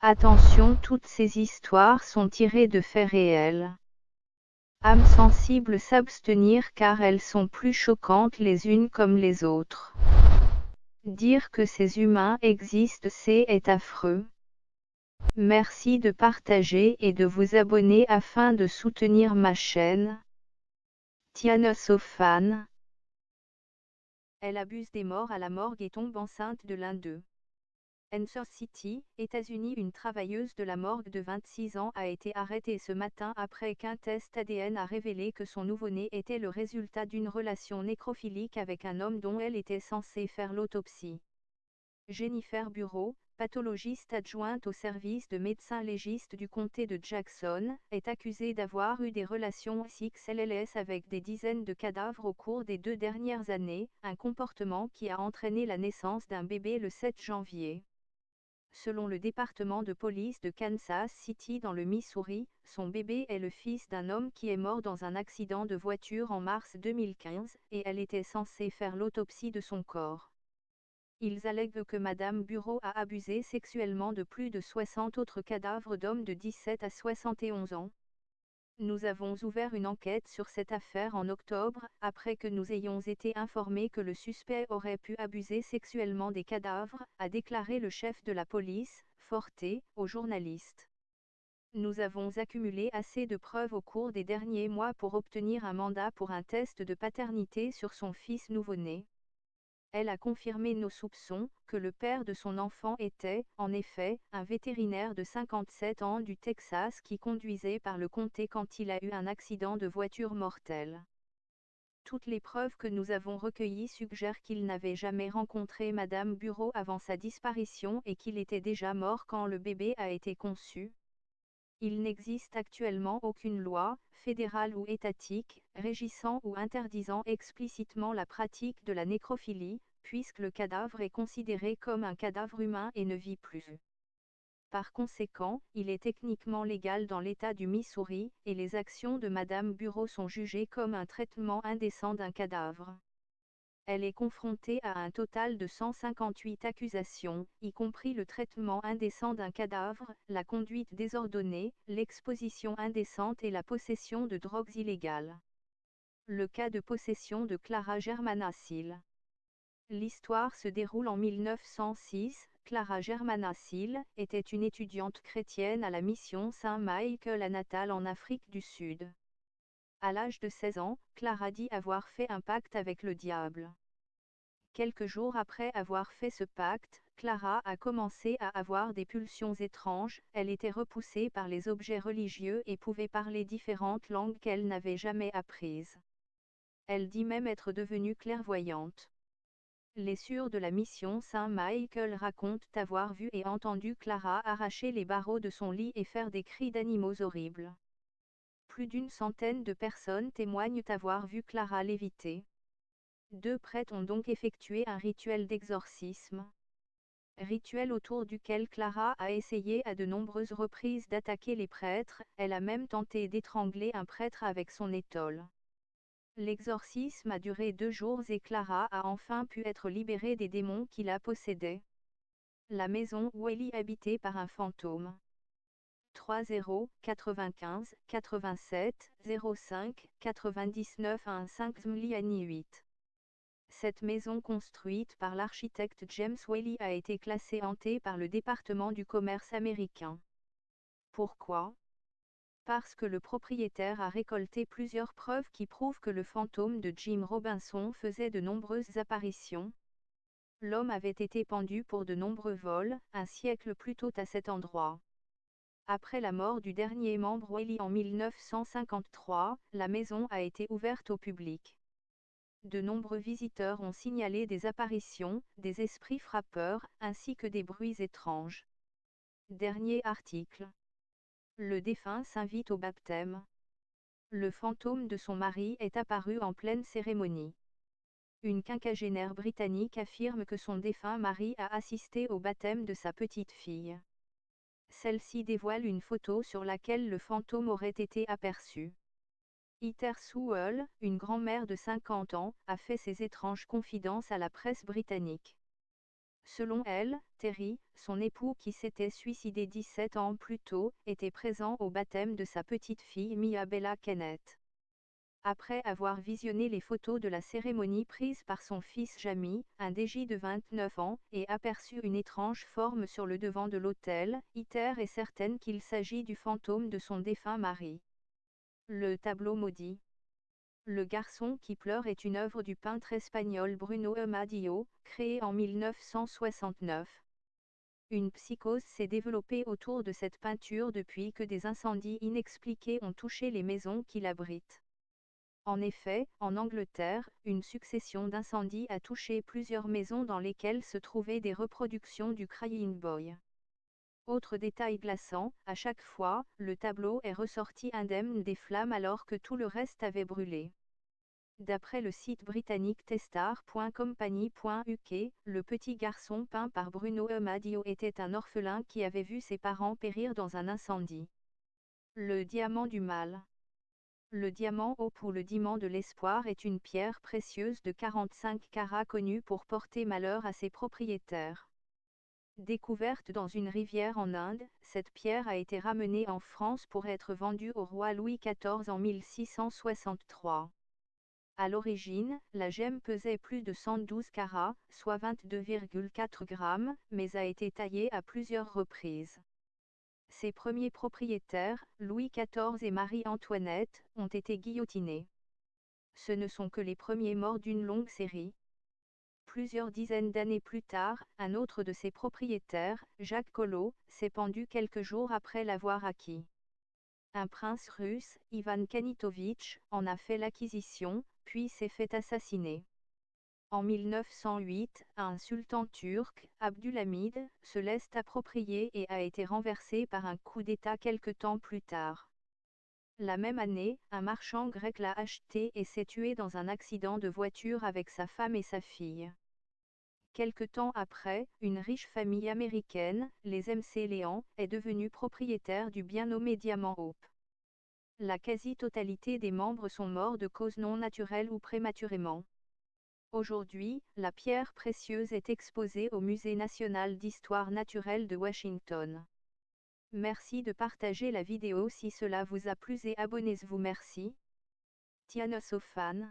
Attention toutes ces histoires sont tirées de faits réels. Âmes sensibles s'abstenir car elles sont plus choquantes les unes comme les autres. Dire que ces humains existent c'est est affreux. Merci de partager et de vous abonner afin de soutenir ma chaîne. Tiana Sofan. Elle abuse des morts à la morgue et tombe enceinte de l'un d'eux. Kansas City, États-Unis Une travailleuse de la morgue de 26 ans a été arrêtée ce matin après qu'un test ADN a révélé que son nouveau-né était le résultat d'une relation nécrophilique avec un homme dont elle était censée faire l'autopsie. Jennifer Bureau, pathologiste adjointe au service de médecins légistes du comté de Jackson, est accusée d'avoir eu des relations XLLS avec des dizaines de cadavres au cours des deux dernières années, un comportement qui a entraîné la naissance d'un bébé le 7 janvier. Selon le département de police de Kansas City dans le Missouri, son bébé est le fils d'un homme qui est mort dans un accident de voiture en mars 2015, et elle était censée faire l'autopsie de son corps. Ils allèguent que Madame Bureau a abusé sexuellement de plus de 60 autres cadavres d'hommes de 17 à 71 ans, nous avons ouvert une enquête sur cette affaire en octobre, après que nous ayons été informés que le suspect aurait pu abuser sexuellement des cadavres, a déclaré le chef de la police, Forte, aux journalistes. Nous avons accumulé assez de preuves au cours des derniers mois pour obtenir un mandat pour un test de paternité sur son fils nouveau-né. Elle a confirmé nos soupçons, que le père de son enfant était, en effet, un vétérinaire de 57 ans du Texas qui conduisait par le comté quand il a eu un accident de voiture mortel. Toutes les preuves que nous avons recueillies suggèrent qu'il n'avait jamais rencontré Madame Bureau avant sa disparition et qu'il était déjà mort quand le bébé a été conçu. Il n'existe actuellement aucune loi, fédérale ou étatique, régissant ou interdisant explicitement la pratique de la nécrophilie, puisque le cadavre est considéré comme un cadavre humain et ne vit plus. Par conséquent, il est techniquement légal dans l'État du Missouri, et les actions de Madame Bureau sont jugées comme un traitement indécent d'un cadavre. Elle est confrontée à un total de 158 accusations, y compris le traitement indécent d'un cadavre, la conduite désordonnée, l'exposition indécente et la possession de drogues illégales. Le cas de possession de Clara Germanacil. L'histoire se déroule en 1906. Clara Germanacil était une étudiante chrétienne à la mission Saint-Michael à Natal en Afrique du Sud. À l'âge de 16 ans, Clara dit avoir fait un pacte avec le diable. Quelques jours après avoir fait ce pacte, Clara a commencé à avoir des pulsions étranges, elle était repoussée par les objets religieux et pouvait parler différentes langues qu'elle n'avait jamais apprises. Elle dit même être devenue clairvoyante. Les sûrs de la mission Saint-Michael racontent avoir vu et entendu Clara arracher les barreaux de son lit et faire des cris d'animaux horribles plus d'une centaine de personnes témoignent avoir vu Clara léviter. Deux prêtres ont donc effectué un rituel d'exorcisme. Rituel autour duquel Clara a essayé à de nombreuses reprises d'attaquer les prêtres, elle a même tenté d'étrangler un prêtre avec son étole. L'exorcisme a duré deux jours et Clara a enfin pu être libérée des démons qui la possédaient. La maison où elle y habitait par un fantôme. 30 95 87 05 99 15 Mliani 8. Cette maison construite par l'architecte James Whaley a été classée hantée par le département du commerce américain. Pourquoi? Parce que le propriétaire a récolté plusieurs preuves qui prouvent que le fantôme de Jim Robinson faisait de nombreuses apparitions. L'homme avait été pendu pour de nombreux vols, un siècle plus tôt à cet endroit. Après la mort du dernier membre Whaley en 1953, la maison a été ouverte au public. De nombreux visiteurs ont signalé des apparitions, des esprits frappeurs, ainsi que des bruits étranges. Dernier article. Le défunt s'invite au baptême. Le fantôme de son mari est apparu en pleine cérémonie. Une quinquagénaire britannique affirme que son défunt mari a assisté au baptême de sa petite fille. Celle-ci dévoile une photo sur laquelle le fantôme aurait été aperçu. Iter Sewell, une grand-mère de 50 ans, a fait ses étranges confidences à la presse britannique. Selon elle, Terry, son époux qui s'était suicidé 17 ans plus tôt, était présent au baptême de sa petite fille Mia Bella Kenneth. Après avoir visionné les photos de la cérémonie prise par son fils Jamie, un DJ de 29 ans, et aperçu une étrange forme sur le devant de l'autel, Iter est certaine qu'il s'agit du fantôme de son défunt mari. Le tableau maudit. Le garçon qui pleure est une œuvre du peintre espagnol Bruno Amadio, créée en 1969. Une psychose s'est développée autour de cette peinture depuis que des incendies inexpliqués ont touché les maisons qui l'abritent. En effet, en Angleterre, une succession d'incendies a touché plusieurs maisons dans lesquelles se trouvaient des reproductions du Crying Boy. Autre détail glaçant, à chaque fois, le tableau est ressorti indemne des flammes alors que tout le reste avait brûlé. D'après le site britannique testar.company.uk, le petit garçon peint par Bruno Amadio était un orphelin qui avait vu ses parents périr dans un incendie. Le diamant du mal. Le diamant Hope ou le diamant de l'espoir est une pierre précieuse de 45 carats connue pour porter malheur à ses propriétaires. Découverte dans une rivière en Inde, cette pierre a été ramenée en France pour être vendue au roi Louis XIV en 1663. À l'origine, la gemme pesait plus de 112 carats, soit 22,4 grammes, mais a été taillée à plusieurs reprises. Ses premiers propriétaires, Louis XIV et Marie-Antoinette, ont été guillotinés. Ce ne sont que les premiers morts d'une longue série, Plusieurs dizaines d'années plus tard, un autre de ses propriétaires, Jacques Collot, s'est pendu quelques jours après l'avoir acquis. Un prince russe, Ivan Kanitovitch, en a fait l'acquisition, puis s'est fait assassiner. En 1908, un sultan turc, Abdulhamid, se laisse approprier et a été renversé par un coup d'État quelque temps plus tard. La même année, un marchand grec l'a acheté et s'est tué dans un accident de voiture avec sa femme et sa fille. Quelque temps après, une riche famille américaine, les MC Léon, est devenue propriétaire du bien nommé Diamant Hope. La quasi-totalité des membres sont morts de causes non naturelles ou prématurément. Aujourd'hui, la pierre précieuse est exposée au Musée national d'histoire naturelle de Washington. Merci de partager la vidéo si cela vous a plu et abonnez-vous merci. Tiana Sofan